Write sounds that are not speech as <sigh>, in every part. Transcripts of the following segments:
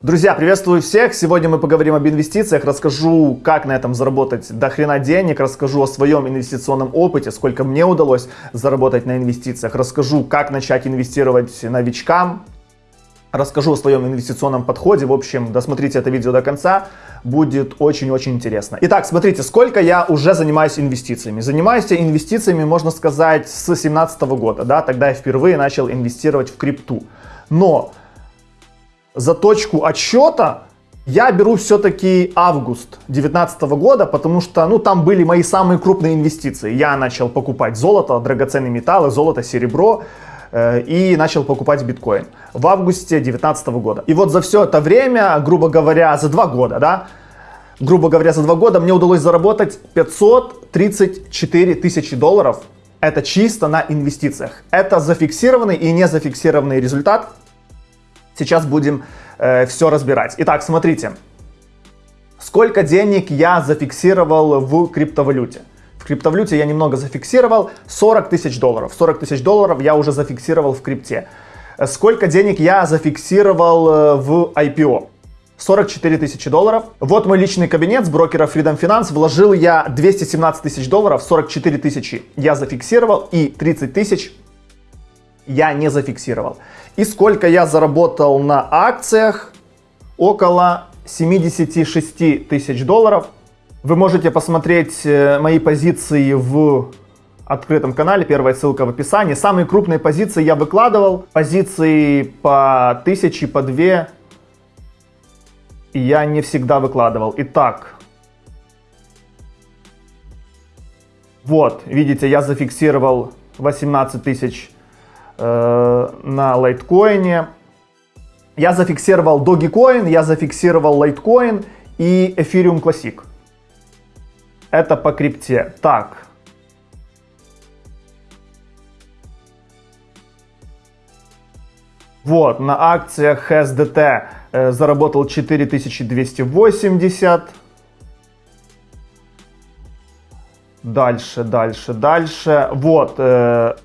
Друзья, приветствую всех! Сегодня мы поговорим об инвестициях, расскажу, как на этом заработать до хрена денег, расскажу о своем инвестиционном опыте, сколько мне удалось заработать на инвестициях, расскажу, как начать инвестировать новичкам, расскажу о своем инвестиционном подходе. В общем, досмотрите это видео до конца, будет очень-очень интересно. Итак, смотрите, сколько я уже занимаюсь инвестициями. Занимаюсь я инвестициями, можно сказать, с 2017 года, да, тогда я впервые начал инвестировать в крипту. Но за точку отсчета я беру все-таки август 2019 года, потому что ну, там были мои самые крупные инвестиции. Я начал покупать золото, драгоценные металлы, золото, серебро э, и начал покупать биткоин в августе 2019 года. И вот за все это время, грубо говоря, за два года, да, грубо говоря, за два года мне удалось заработать 534 тысячи долларов. Это чисто на инвестициях. Это зафиксированный и не зафиксированный результат Сейчас будем э, все разбирать. Итак, смотрите. Сколько денег я зафиксировал в криптовалюте? В криптовалюте я немного зафиксировал 40 тысяч долларов. 40 тысяч долларов я уже зафиксировал в крипте. Сколько денег я зафиксировал э, в IPO? 44 тысячи долларов. Вот мой личный кабинет с брокера Freedom Finance. Вложил я 217 тысяч долларов, 44 тысячи я зафиксировал и 30 тысяч я не зафиксировал. И сколько я заработал на акциях? Около 76 тысяч долларов. Вы можете посмотреть э, мои позиции в открытом канале, первая ссылка в описании. Самые крупные позиции я выкладывал, позиции по тысячи, по две я не всегда выкладывал. Итак, вот, видите, я зафиксировал 18 тысяч Э, на лайткоине. Я зафиксировал Dogecoin, я зафиксировал Litecoin и Ethereum Classic. Это по крипте. Так. Вот, на акциях SDT э, заработал 4280. Дальше, дальше, дальше. Вот, э,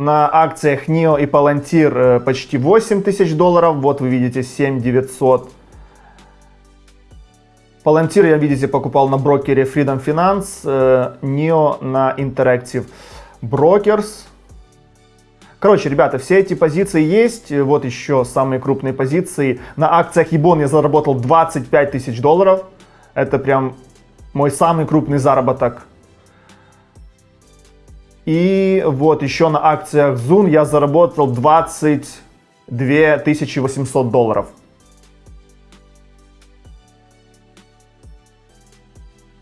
на акциях NIO и Palantir э, почти 8 тысяч долларов. Вот вы видите 7 900. Palantir я, видите, покупал на брокере Freedom Finance, NIO э, на Interactive Brokers. Короче, ребята, все эти позиции есть. Вот еще самые крупные позиции. На акциях Ебон я заработал 25 тысяч долларов. Это прям мой самый крупный заработок и вот еще на акциях Zoom я заработал 22 800 долларов.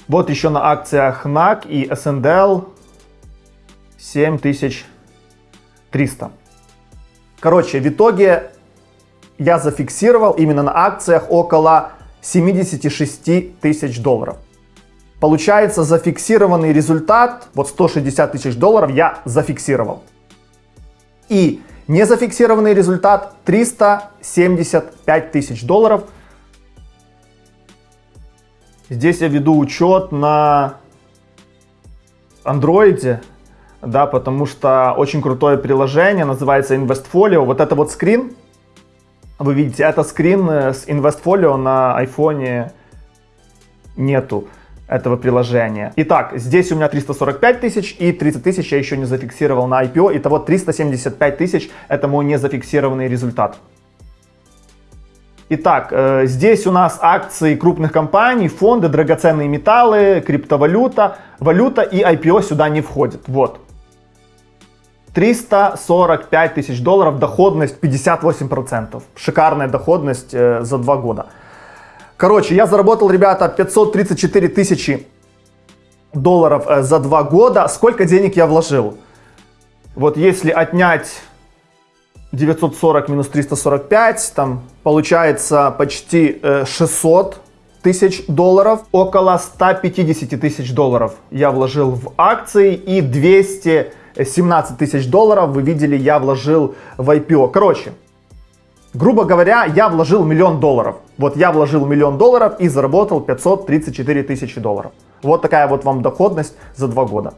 Вот еще на акциях NAC и SNDL 7300. Короче, в итоге я зафиксировал именно на акциях около 76 тысяч долларов. Получается зафиксированный результат, вот 160 тысяч долларов я зафиксировал. И незафиксированный результат 375 тысяч долларов. Здесь я веду учет на андроиде, да, потому что очень крутое приложение, называется InvestFolio. Вот это вот скрин, вы видите, это скрин с InvestFolio на айфоне нету этого приложения. Итак, здесь у меня 345 тысяч и 30 тысяч я еще не зафиксировал на IPO. Итого 375 тысяч это мой незафиксированный результат. Итак, э, здесь у нас акции крупных компаний, фонды, драгоценные металлы, криптовалюта, валюта и IPO сюда не входит. Вот. 345 тысяч долларов, доходность 58%. Шикарная доходность э, за два года. Короче, я заработал, ребята, 534 тысячи долларов э, за два года. Сколько денег я вложил? Вот если отнять 940 минус 345, там получается почти 600 э, тысяч долларов. Около 150 тысяч долларов я вложил в акции и 217 тысяч долларов, вы видели, я вложил в IPO. Короче, Грубо говоря, я вложил миллион долларов. Вот я вложил миллион долларов и заработал 534 тысячи долларов. Вот такая вот вам доходность за два года.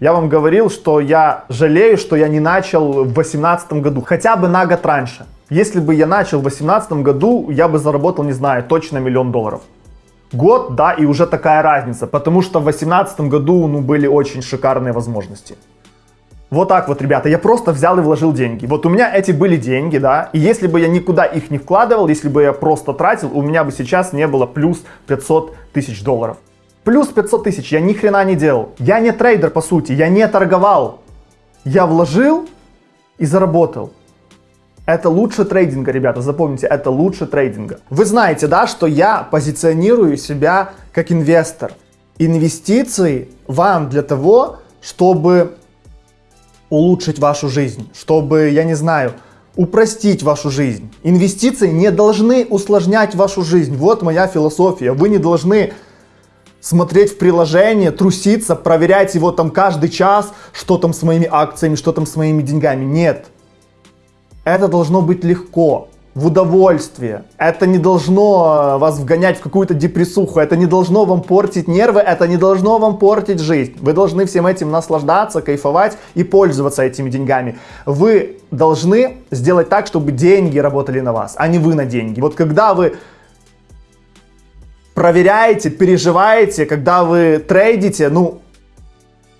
Я вам говорил, что я жалею, что я не начал в 2018 году, хотя бы на год раньше. Если бы я начал в 2018 году, я бы заработал, не знаю, точно миллион долларов. Год, да, и уже такая разница, потому что в 2018 году, ну, были очень шикарные возможности. Вот так вот, ребята, я просто взял и вложил деньги. Вот у меня эти были деньги, да, и если бы я никуда их не вкладывал, если бы я просто тратил, у меня бы сейчас не было плюс 500 тысяч долларов. Плюс 500 тысяч, я ни хрена не делал. Я не трейдер, по сути, я не торговал. Я вложил и заработал. Это лучше трейдинга, ребята, запомните, это лучше трейдинга. Вы знаете, да, что я позиционирую себя как инвестор. Инвестиции вам для того, чтобы улучшить вашу жизнь, чтобы, я не знаю, упростить вашу жизнь. Инвестиции не должны усложнять вашу жизнь. Вот моя философия. Вы не должны смотреть в приложение, труситься, проверять его там каждый час, что там с моими акциями, что там с моими деньгами. Нет. Это должно быть легко, в удовольствие. Это не должно э, вас вгонять в какую-то депрессуху, это не должно вам портить нервы, это не должно вам портить жизнь. Вы должны всем этим наслаждаться, кайфовать и пользоваться этими деньгами. Вы должны сделать так, чтобы деньги работали на вас, а не вы на деньги. Вот когда вы проверяете, переживаете, когда вы трейдите, ну,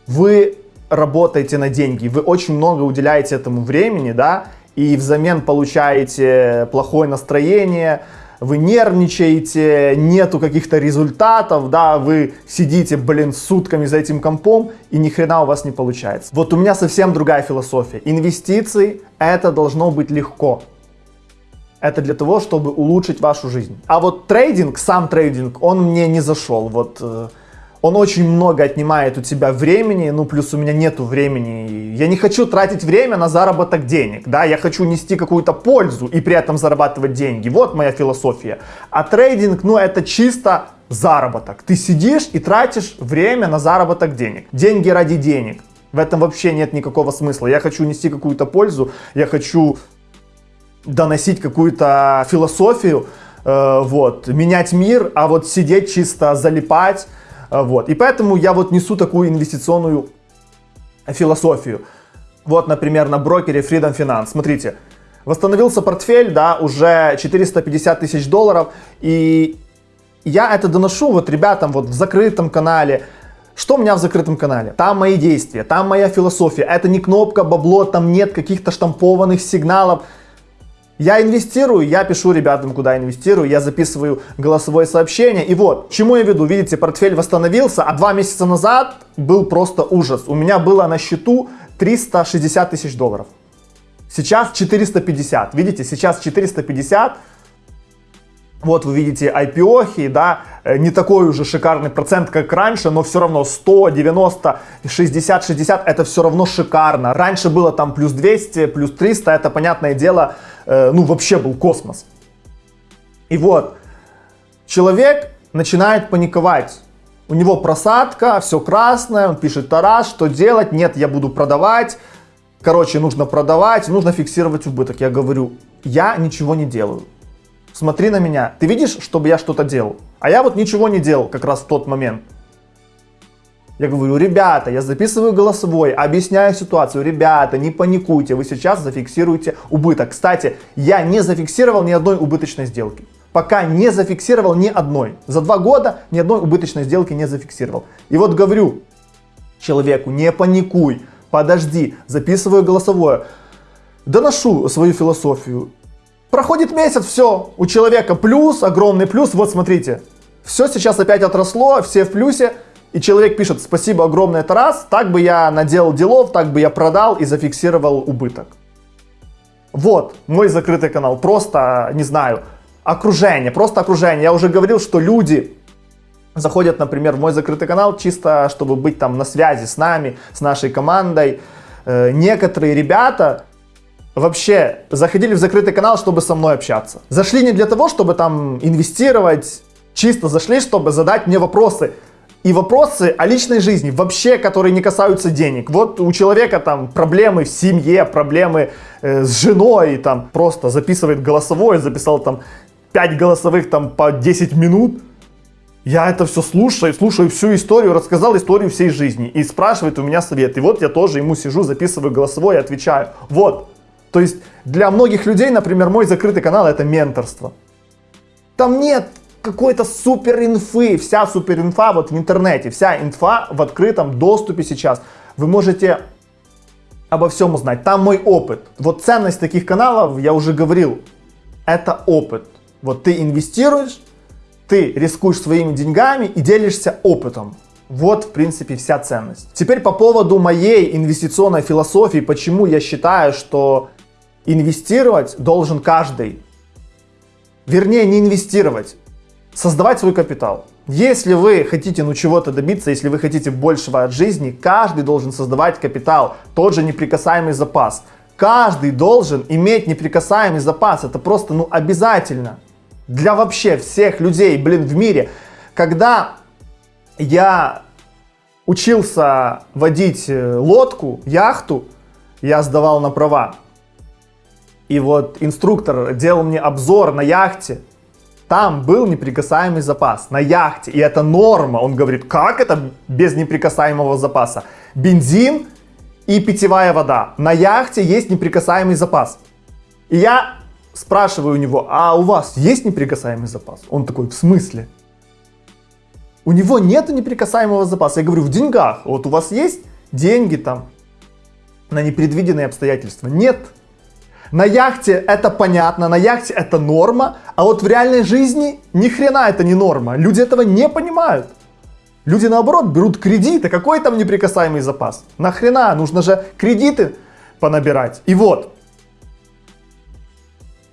вы работаете на деньги, вы очень много уделяете этому времени, да, и взамен получаете плохое настроение, вы нервничаете, нету каких-то результатов, да, вы сидите, блин, сутками за этим компом, и ни хрена у вас не получается. Вот у меня совсем другая философия. Инвестиции это должно быть легко. Это для того, чтобы улучшить вашу жизнь. А вот трейдинг, сам трейдинг, он мне не зашел. Вот э, он очень много отнимает у тебя времени, ну плюс у меня нету времени. Я не хочу тратить время на заработок денег, да, я хочу нести какую-то пользу и при этом зарабатывать деньги. Вот моя философия. А трейдинг, ну это чисто заработок. Ты сидишь и тратишь время на заработок денег. Деньги ради денег. В этом вообще нет никакого смысла. Я хочу нести какую-то пользу, я хочу доносить какую-то философию, э, вот, менять мир, а вот сидеть чисто залипать, вот. И поэтому я вот несу такую инвестиционную философию. Вот, например, на брокере Freedom Finance. Смотрите, восстановился портфель, да, уже 450 тысяч долларов. И я это доношу вот ребятам вот в закрытом канале. Что у меня в закрытом канале? Там мои действия, там моя философия. Это не кнопка бабло, там нет каких-то штампованных сигналов. Я инвестирую, я пишу ребятам, куда инвестирую, я записываю голосовое сообщение. И вот, чему я веду, видите, портфель восстановился, а два месяца назад был просто ужас. У меня было на счету 360 тысяч долларов. Сейчас 450, видите, сейчас 450. Вот вы видите IPO, да, э, не такой уже шикарный процент, как раньше, но все равно 100, 90, 60, 60, это все равно шикарно. Раньше было там плюс 200, плюс 300, это понятное дело, ну, вообще был космос. И вот, человек начинает паниковать. У него просадка, все красное, он пишет, Тарас, что делать? Нет, я буду продавать. Короче, нужно продавать, нужно фиксировать убыток. Я говорю, я ничего не делаю. Смотри на меня. Ты видишь, чтобы я что-то делал? А я вот ничего не делал как раз в тот момент. Я говорю, ребята, я записываю голосовой, объясняю ситуацию. Ребята, не паникуйте, вы сейчас зафиксируете убыток. Кстати, я не зафиксировал ни одной убыточной сделки. Пока не зафиксировал ни одной. За два года ни одной убыточной сделки не зафиксировал. И вот говорю человеку, не паникуй, подожди, записываю голосовое. Доношу свою философию. Проходит месяц, все, у человека плюс, огромный плюс. Вот смотрите, все сейчас опять отросло, все в плюсе и человек пишет, спасибо огромное, Тарас, так бы я наделал делов, так бы я продал и зафиксировал убыток. Вот мой закрытый канал, просто, не знаю, окружение, просто окружение. Я уже говорил, что люди заходят, например, в мой закрытый канал чисто, чтобы быть там на связи с нами, с нашей командой. Э, некоторые ребята вообще заходили в закрытый канал, чтобы со мной общаться. Зашли не для того, чтобы там инвестировать, чисто зашли, чтобы задать мне вопросы и вопросы о личной жизни, вообще, которые не касаются денег. Вот у человека там проблемы в семье, проблемы э, с женой, там просто записывает голосовое, записал там 5 голосовых там по 10 минут. Я это все слушаю, слушаю всю историю, рассказал историю всей жизни и спрашивает у меня совет. И вот я тоже ему сижу, записываю голосовое и отвечаю. Вот, То есть для многих людей, например, мой закрытый канал это менторство. Там нет какой-то супер инфы, вся супер инфа вот в интернете, вся инфа в открытом доступе сейчас. Вы можете обо всем узнать. Там мой опыт. Вот ценность таких каналов, я уже говорил, это опыт. Вот ты инвестируешь, ты рискуешь своими деньгами и делишься опытом. Вот, в принципе, вся ценность. Теперь по поводу моей инвестиционной философии, почему я считаю, что инвестировать должен каждый. Вернее, не инвестировать, создавать свой капитал. Если вы хотите ну чего-то добиться, если вы хотите большего от жизни, каждый должен создавать капитал, тот же неприкасаемый запас. Каждый должен иметь неприкасаемый запас, это просто ну обязательно. Для вообще всех людей, блин, в мире. Когда я учился водить э, лодку, яхту, я сдавал на права. И вот инструктор делал мне обзор на яхте, там был неприкасаемый запас на яхте, и это норма. Он говорит, как это без неприкасаемого запаса? Бензин и питьевая вода. На яхте есть неприкасаемый запас. И я спрашиваю у него, а у вас есть неприкасаемый запас? Он такой, в смысле? У него нет неприкасаемого запаса. Я говорю, в деньгах. Вот у вас есть деньги там на непредвиденные обстоятельства? Нет. На яхте это понятно, на яхте это норма, а вот в реальной жизни ни хрена это не норма. Люди этого не понимают. Люди наоборот берут кредиты. Какой там неприкасаемый запас? Нахрена? Нужно же кредиты понабирать. И вот.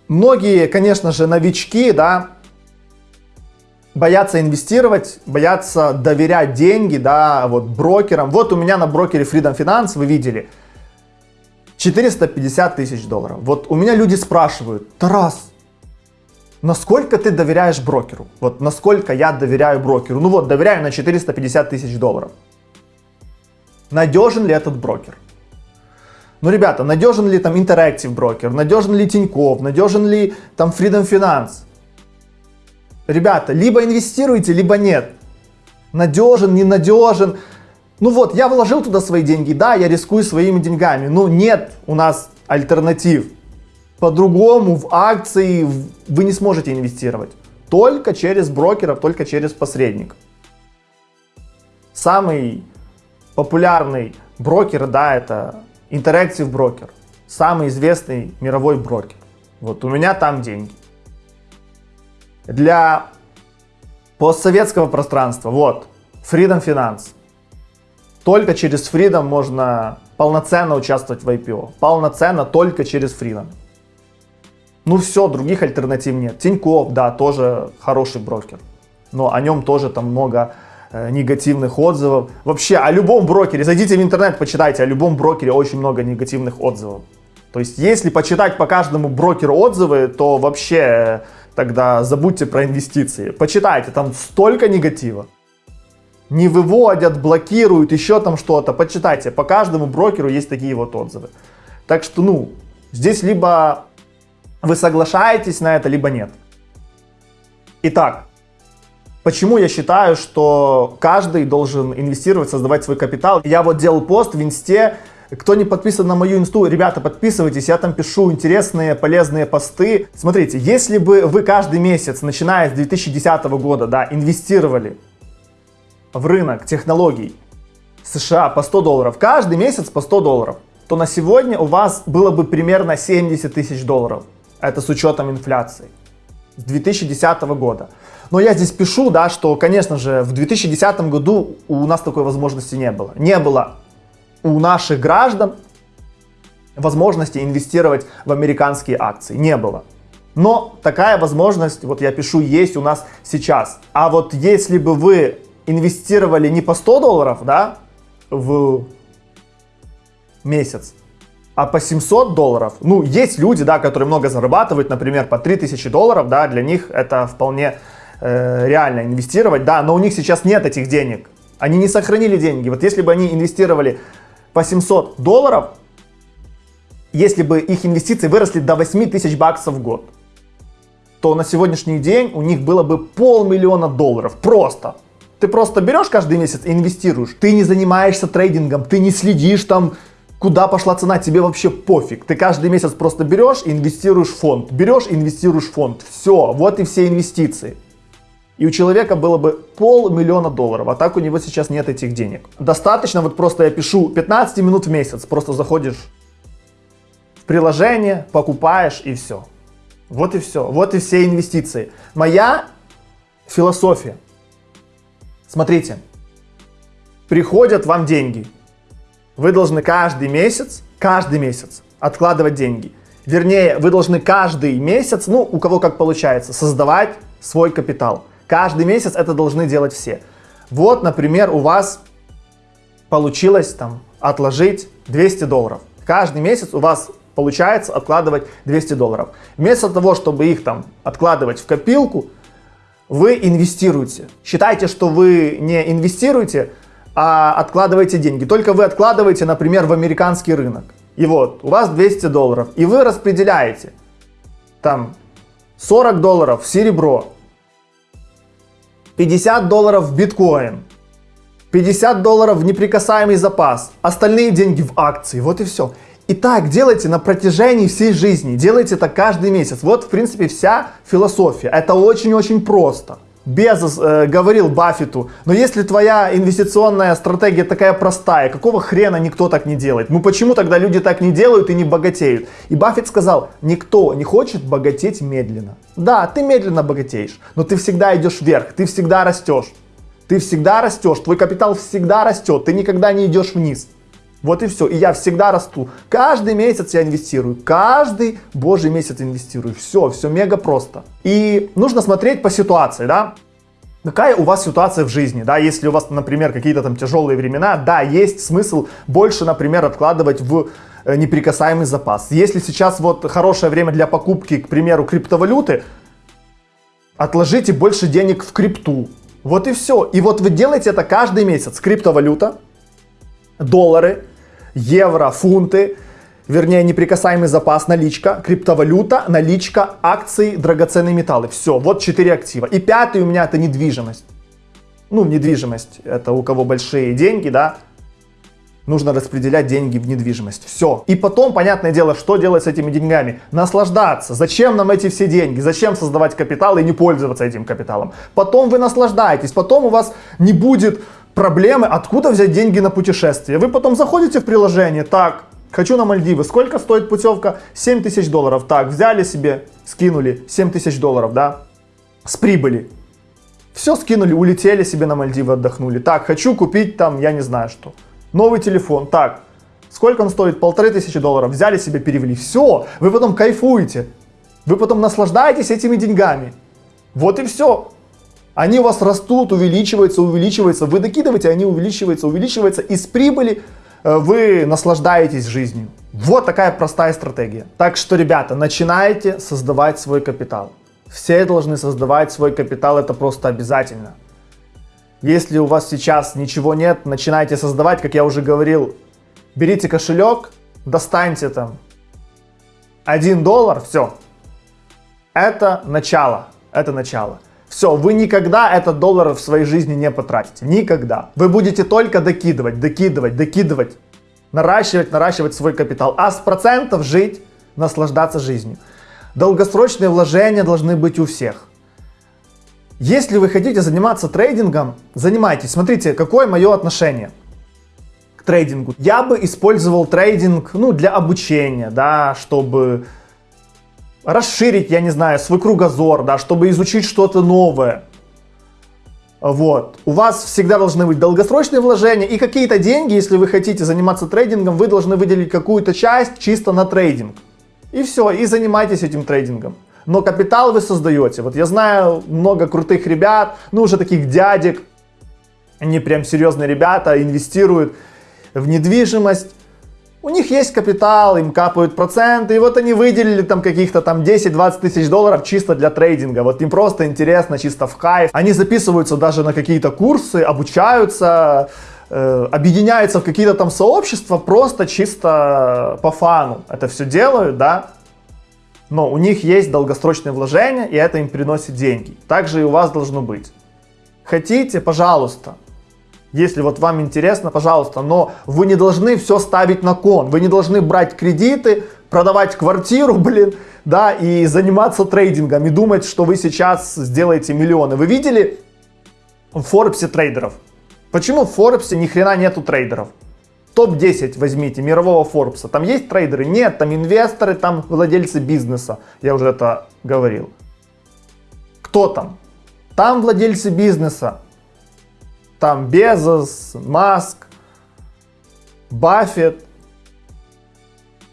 Многие, конечно же, новички, да, боятся инвестировать, боятся доверять деньги, да, вот брокерам. Вот у меня на брокере Freedom Finance, вы видели, 450 тысяч долларов. Вот у меня люди спрашивают, Тарас, насколько ты доверяешь брокеру? Вот насколько я доверяю брокеру? Ну вот, доверяю на 450 тысяч долларов. Надежен ли этот брокер? Ну, ребята, надежен ли там Interactive брокер? Надежен ли Тиньков? Надежен ли там Freedom Finance? Ребята, либо инвестируйте, либо нет. Надежен, ненадежен. Ну вот, я вложил туда свои деньги, да, я рискую своими деньгами, но нет у нас альтернатив. По-другому в акции вы не сможете инвестировать. Только через брокеров, только через посредников. Самый популярный брокер, да, это Interactive брокер. Самый известный мировой брокер. Вот у меня там деньги. Для постсоветского пространства, вот, Freedom Finance. Только через Freedom можно полноценно участвовать в IPO. Полноценно только через Freedom. Ну все, других альтернатив нет. Тинькофф, да, тоже хороший брокер. Но о нем тоже там много э, негативных отзывов. Вообще, о любом брокере, зайдите в интернет, почитайте, о любом брокере очень много негативных отзывов. То есть, если почитать по каждому брокеру отзывы, то вообще э, тогда забудьте про инвестиции. Почитайте, там столько негатива не выводят, блокируют, еще там что-то. Почитайте, по каждому брокеру есть такие вот отзывы. Так что, ну, здесь либо вы соглашаетесь на это, либо нет. Итак, почему я считаю, что каждый должен инвестировать, создавать свой капитал? Я вот делал пост в инсте, кто не подписан на мою инсту, ребята, подписывайтесь, я там пишу интересные, полезные посты. Смотрите, если бы вы каждый месяц, начиная с 2010 года, да, инвестировали в рынок технологий США по 100 долларов, каждый месяц по 100 долларов, то на сегодня у вас было бы примерно 70 тысяч долларов. Это с учетом инфляции. С 2010 года. Но я здесь пишу, да, что, конечно же, в 2010 году у нас такой возможности не было. Не было у наших граждан возможности инвестировать в американские акции. Не было. Но такая возможность, вот я пишу, есть у нас сейчас. А вот если бы вы инвестировали не по 100 долларов, да, в месяц, а по 700 долларов. Ну, есть люди, да, которые много зарабатывают, например, по 3000 долларов, да, для них это вполне э, реально инвестировать, да, но у них сейчас нет этих денег. Они не сохранили деньги. Вот если бы они инвестировали по 700 долларов, если бы их инвестиции выросли до 8 тысяч баксов в год, то на сегодняшний день у них было бы полмиллиона долларов. Просто. Ты просто берешь каждый месяц и инвестируешь. Ты не занимаешься трейдингом, ты не следишь там Куда пошла цена, тебе вообще пофиг. Ты каждый месяц просто берешь и инвестируешь в фонд. Берешь инвестируешь в фонд. Все, вот и все инвестиции. И у человека было бы полмиллиона долларов, а так у него сейчас нет этих денег. Достаточно, вот просто я пишу 15 минут в месяц, просто заходишь в приложение, покупаешь и все. Вот и все, вот и все инвестиции. Моя философия. Смотрите, приходят вам деньги. Вы должны каждый месяц, каждый месяц откладывать деньги. Вернее, вы должны каждый месяц, ну, у кого как получается, создавать свой капитал. Каждый месяц это должны делать все. Вот, например, у вас получилось там отложить 200 долларов. Каждый месяц у вас получается откладывать 200 долларов. Вместо того, чтобы их там откладывать в копилку, вы инвестируете. Считайте, что вы не инвестируете, а откладываете деньги. Только вы откладываете, например, в американский рынок. И вот, у вас 200 долларов, и вы распределяете там 40 долларов в серебро, 50 долларов в биткоин, 50 долларов в неприкасаемый запас, остальные деньги в акции, вот и все. И так делайте на протяжении всей жизни, делайте это каждый месяц. Вот, в принципе, вся философия. Это очень-очень просто. Безос э, говорил Баффету, но если твоя инвестиционная стратегия такая простая, какого хрена никто так не делает? Ну почему тогда люди так не делают и не богатеют? И Баффет сказал, никто не хочет богатеть медленно. Да, ты медленно богатеешь, но ты всегда идешь вверх, ты всегда растешь. Ты всегда растешь, твой капитал всегда растет, ты никогда не идешь вниз. Вот и все. И я всегда расту. Каждый месяц я инвестирую. Каждый божий месяц инвестирую. Все, все мега просто. И нужно смотреть по ситуации, да. Какая у вас ситуация в жизни, да, если у вас, например, какие-то там тяжелые времена, да, есть смысл больше, например, откладывать в э, неприкасаемый запас. Если сейчас вот хорошее время для покупки, к примеру, криптовалюты, отложите больше денег в крипту. Вот и все. И вот вы делаете это каждый месяц. Криптовалюта, доллары, евро, фунты, вернее неприкасаемый запас, наличка, криптовалюта, наличка, акции, драгоценные металлы. Все, вот четыре актива. И пятый у меня это недвижимость. Ну, недвижимость, это у кого большие деньги, да, нужно распределять деньги в недвижимость. Все. И потом, понятное дело, что делать с этими деньгами? Наслаждаться. Зачем нам эти все деньги? Зачем создавать капитал и не пользоваться этим капиталом? Потом вы наслаждаетесь, потом у вас не будет проблемы, откуда взять деньги на путешествие. Вы потом заходите в приложение, так, хочу на Мальдивы, сколько стоит путевка? 7 тысяч долларов. Так, взяли себе, скинули 7 тысяч долларов, да, с прибыли. Все скинули, улетели себе на Мальдивы, отдохнули. Так, хочу купить там, я не знаю что, новый телефон. Так, сколько он стоит? Полторы тысячи долларов. Взяли себе, перевели. Все, вы потом кайфуете. Вы потом наслаждаетесь этими деньгами. Вот и все. Они у вас растут, увеличиваются, увеличиваются. Вы докидываете, они увеличиваются, увеличиваются. Из прибыли э, вы наслаждаетесь жизнью. Вот такая простая стратегия. Так что, ребята, начинайте создавать свой капитал. Все должны создавать свой капитал, это просто обязательно. Если у вас сейчас ничего нет, начинайте создавать, как я уже говорил. Берите кошелек, достаньте там 1 доллар, все. Это начало, это начало. Все, вы никогда этот доллар в своей жизни не потратите. Никогда. Вы будете только докидывать, докидывать, докидывать. Наращивать, наращивать свой капитал. А с процентов жить, наслаждаться жизнью. Долгосрочные вложения должны быть у всех. Если вы хотите заниматься трейдингом, занимайтесь. Смотрите, какое мое отношение к трейдингу. Я бы использовал трейдинг ну, для обучения, да, чтобы расширить, я не знаю, свой кругозор, да, чтобы изучить что-то новое. Вот. У вас всегда должны быть долгосрочные вложения и какие-то деньги, если вы хотите заниматься трейдингом, вы должны выделить какую-то часть чисто на трейдинг. И все, и занимайтесь этим трейдингом. Но капитал вы создаете. Вот я знаю много крутых ребят, ну уже таких дядек, они прям серьезные ребята, инвестируют в недвижимость, у них есть капитал, им капают проценты, и вот они выделили там каких-то там 10-20 тысяч долларов чисто для трейдинга. Вот им просто интересно, чисто в кайф. Они записываются даже на какие-то курсы, обучаются, э, объединяются в какие-то там сообщества, просто чисто по фану это все делают, да. Но у них есть долгосрочные вложения, и это им приносит деньги. Так же и у вас должно быть. Хотите, пожалуйста, Если вот вам интересно, пожалуйста, но вы не должны все ставить на кон. Вы не должны брать кредиты, продавать квартиру, <laughs> блин, да, и заниматься трейдингом, и думать, что вы сейчас сделаете миллионы. Вы видели в Форбсе трейдеров? Почему в Форбсе ни хрена нету трейдеров? Топ-10 возьмите мирового Форбса. Там есть трейдеры? Нет, там инвесторы, там владельцы бизнеса. Я уже это говорил. Кто там? Там владельцы бизнеса. Там Безос, Маск, Баффет.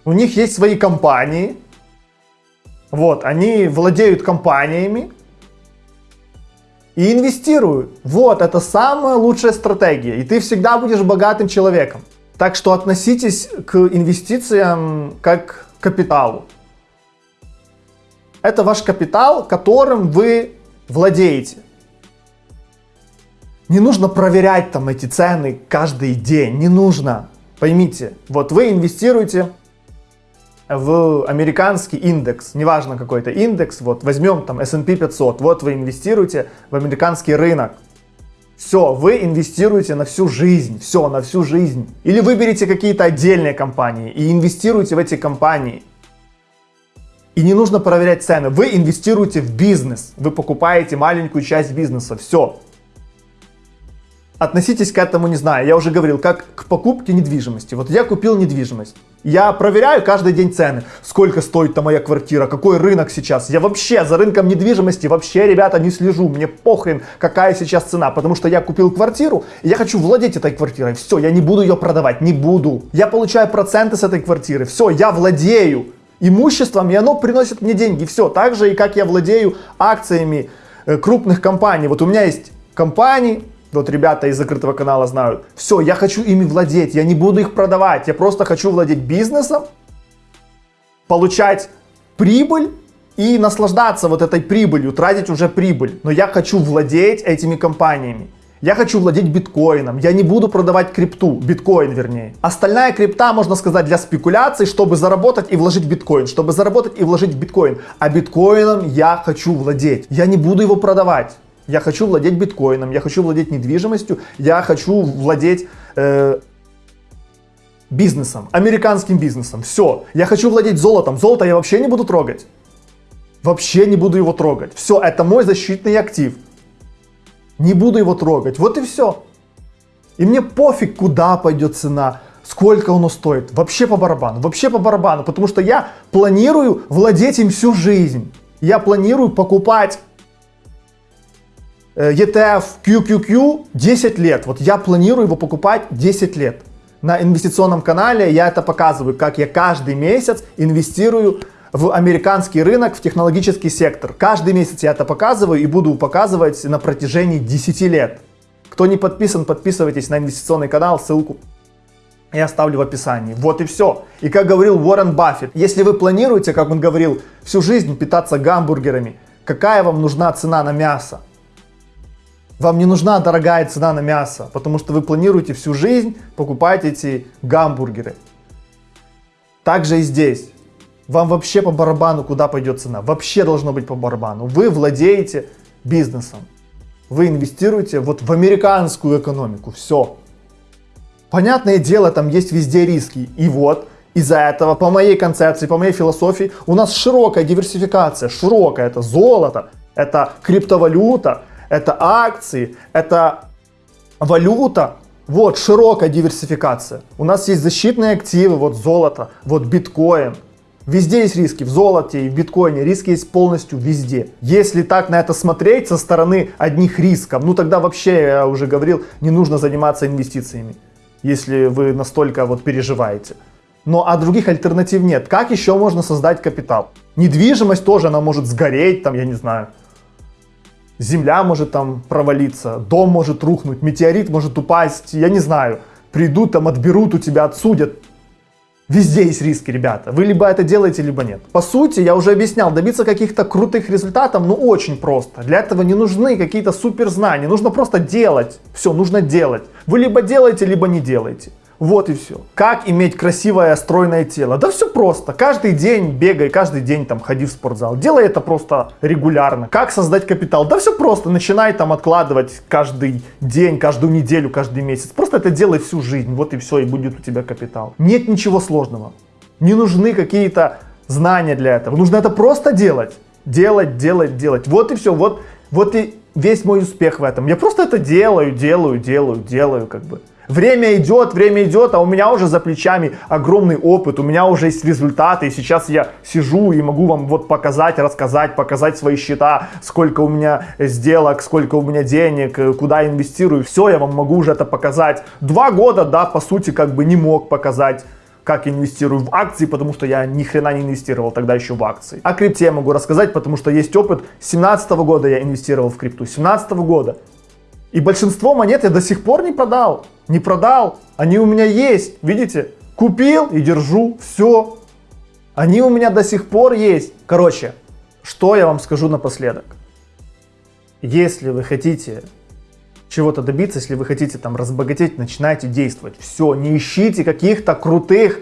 У них есть свои компании. Вот, они владеют компаниями и инвестируют. Вот, это самая лучшая стратегия. И ты всегда будешь богатым человеком. Так что относитесь к инвестициям как к капиталу. Это ваш капитал, которым вы владеете. Не нужно проверять там эти цены каждый день, не нужно. Поймите, вот вы инвестируете в американский индекс, неважно какой то индекс, вот возьмем там S&P 500, вот вы инвестируете в американский рынок. Все, вы инвестируете на всю жизнь, все, на всю жизнь. Или выберите какие-то отдельные компании и инвестируйте в эти компании. И не нужно проверять цены, вы инвестируете в бизнес, вы покупаете маленькую часть бизнеса, все. Относитесь к этому, не знаю, я уже говорил, как к покупке недвижимости. Вот я купил недвижимость. Я проверяю каждый день цены. Сколько стоит там моя квартира, какой рынок сейчас. Я вообще за рынком недвижимости вообще, ребята, не слежу. Мне похрен, какая сейчас цена. Потому что я купил квартиру, и я хочу владеть этой квартирой. Все, я не буду ее продавать, не буду. Я получаю проценты с этой квартиры. Все, я владею имуществом, и оно приносит мне деньги. Все, так же и как я владею акциями э, крупных компаний. Вот у меня есть компании, вот ребята из закрытого канала знают, все, я хочу ими владеть, я не буду их продавать, я просто хочу владеть бизнесом, получать прибыль и наслаждаться вот этой прибылью, тратить уже прибыль. Но я хочу владеть этими компаниями. Я хочу владеть биткоином, я не буду продавать крипту, биткоин вернее. Остальная крипта, можно сказать, для спекуляций, чтобы заработать и вложить в биткоин, чтобы заработать и вложить в биткоин. А биткоином я хочу владеть, я не буду его продавать. Я хочу владеть биткоином, я хочу владеть недвижимостью, я хочу владеть э, бизнесом, американским бизнесом. Все, я хочу владеть золотом. Золото я вообще не буду трогать. Вообще не буду его трогать. Все, это мой защитный актив. Не буду его трогать. Вот и все. И мне пофиг, куда пойдет цена, сколько оно стоит. Вообще по барабану. Вообще по барабану. Потому что я планирую владеть им всю жизнь. Я планирую покупать ETF QQQ 10 лет. Вот я планирую его покупать 10 лет. На инвестиционном канале я это показываю, как я каждый месяц инвестирую в американский рынок, в технологический сектор. Каждый месяц я это показываю и буду показывать на протяжении 10 лет. Кто не подписан, подписывайтесь на инвестиционный канал, ссылку я оставлю в описании. Вот и все. И как говорил Уоррен Баффет, если вы планируете, как он говорил, всю жизнь питаться гамбургерами, какая вам нужна цена на мясо? Вам не нужна дорогая цена на мясо, потому что вы планируете всю жизнь покупать эти гамбургеры. Также и здесь. Вам вообще по барабану, куда пойдет цена. Вообще должно быть по барабану. Вы владеете бизнесом. Вы инвестируете вот в американскую экономику. Все. Понятное дело, там есть везде риски. И вот, из-за этого, по моей концепции, по моей философии, у нас широкая диверсификация. Широкая. Это золото, это криптовалюта, это акции, это валюта. Вот, широкая диверсификация. У нас есть защитные активы, вот золото, вот биткоин. Везде есть риски, в золоте и в биткоине риски есть полностью везде. Если так на это смотреть со стороны одних рисков, ну тогда вообще, я уже говорил, не нужно заниматься инвестициями, если вы настолько вот переживаете. Но а других альтернатив нет. Как еще можно создать капитал? Недвижимость тоже, она может сгореть, там, я не знаю, земля может там провалиться, дом может рухнуть, метеорит может упасть, я не знаю, придут там, отберут у тебя, отсудят. Везде есть риски, ребята. Вы либо это делаете, либо нет. По сути, я уже объяснял, добиться каких-то крутых результатов, ну очень просто. Для этого не нужны какие-то супер знания, нужно просто делать. Все, нужно делать. Вы либо делаете, либо не делаете. Вот и все. Как иметь красивое, стройное тело? Да все просто. Каждый день бегай, каждый день там ходи в спортзал. Делай это просто регулярно. Как создать капитал? Да все просто. Начинай там откладывать каждый день, каждую неделю, каждый месяц. Просто это делай всю жизнь. Вот и все, и будет у тебя капитал. Нет ничего сложного. Не нужны какие-то знания для этого. Нужно это просто делать. Делать, делать, делать. Вот и все. Вот, вот и весь мой успех в этом. Я просто это делаю, делаю, делаю, делаю как бы. Время идет, время идет, а у меня уже за плечами огромный опыт, у меня уже есть результаты, и сейчас я сижу и могу вам вот показать, рассказать, показать свои счета, сколько у меня сделок, сколько у меня денег, э, куда инвестирую, все, я вам могу уже это показать. Два года, да, по сути, как бы не мог показать как инвестирую в акции, потому что я ни хрена не инвестировал тогда еще в акции. О крипте я могу рассказать, потому что есть опыт. 17 года я инвестировал в крипту, 17 года. И большинство монет я до сих пор не продал. Не продал. Они у меня есть. Видите? Купил и держу. Все. Они у меня до сих пор есть. Короче, что я вам скажу напоследок. Если вы хотите чего-то добиться, если вы хотите там разбогатеть, начинайте действовать. Все, не ищите каких-то крутых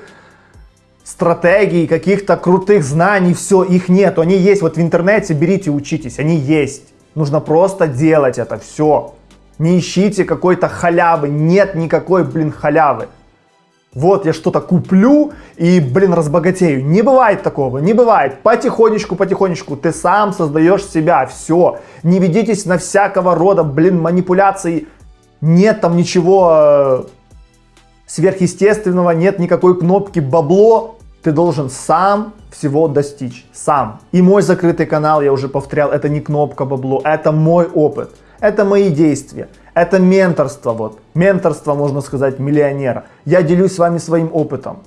стратегий, каких-то крутых знаний, все, их нету, они есть. Вот в интернете берите, учитесь, они есть. Нужно просто делать это, все. Не ищите какой-то халявы. Нет никакой, блин, халявы. Вот я что-то куплю и, блин, разбогатею. Не бывает такого, не бывает. Потихонечку, потихонечку ты сам создаешь себя. Все. Не ведитесь на всякого рода, блин, манипуляции. Нет там ничего э, сверхъестественного, нет никакой кнопки бабло. Ты должен сам всего достичь. Сам. И мой закрытый канал, я уже повторял, это не кнопка бабло, это мой опыт. Это мои действия. Это менторство, вот. Менторство, можно сказать, миллионера. Я делюсь с вами своим опытом.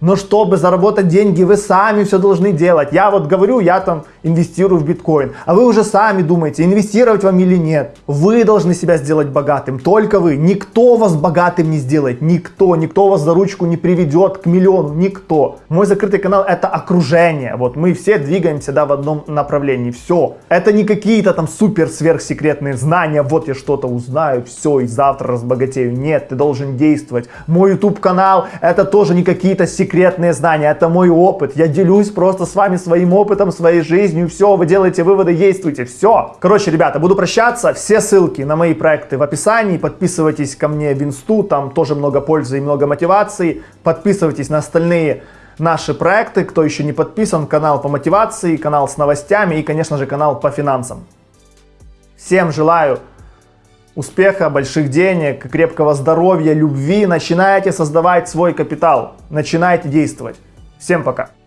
Но чтобы заработать деньги, вы сами все должны делать. Я вот говорю, я там инвестирую в биткоин, а вы уже сами думаете, инвестировать вам или нет. Вы должны себя сделать богатым, только вы. Никто вас богатым не сделает, никто, никто вас за ручку не приведет к миллиону, никто. Мой закрытый канал это окружение, вот мы все двигаемся да, в одном направлении, все. Это не какие-то там супер сверхсекретные знания, вот я что-то узнаю, все, и завтра разбогатею. Нет, ты должен действовать. Мой YouTube канал это тоже не какие-то секреты секретные знания, это мой опыт. Я делюсь просто с вами своим опытом, своей жизнью. Все, вы делаете выводы, действуйте. Все. Короче, ребята, буду прощаться. Все ссылки на мои проекты в описании. Подписывайтесь ко мне в инсту, там тоже много пользы и много мотивации. Подписывайтесь на остальные наши проекты. Кто еще не подписан, канал по мотивации, канал с новостями и, конечно же, канал по финансам. Всем желаю успеха, больших денег, крепкого здоровья, любви, начинайте создавать свой капитал, начинайте действовать. Всем пока!